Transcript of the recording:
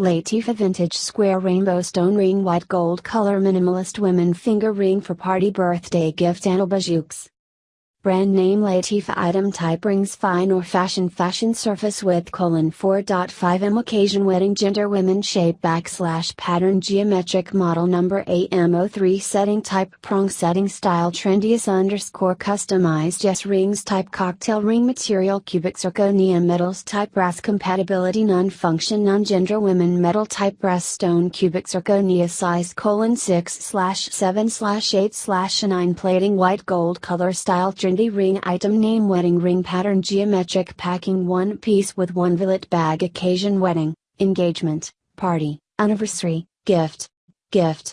Latifa Vintage Square Rainbow Stone Ring White Gold Color Minimalist Women Finger Ring for Party Birthday Gift and Bijoux. Brand name Latifa item type rings fine or fashion fashion surface width colon 4.5 m occasion wedding gender women shape backslash pattern geometric model number AM03 setting type prong setting style trendiest underscore customized yes rings type cocktail ring material cubic zirconia metals type brass compatibility non function non gender women metal type brass stone cubic zirconia size colon 6 slash 7 slash 8 slash 9 plating white gold color style trendy ring item name wedding ring pattern geometric packing one piece with one billet bag occasion wedding, engagement, party, anniversary, gift, gift,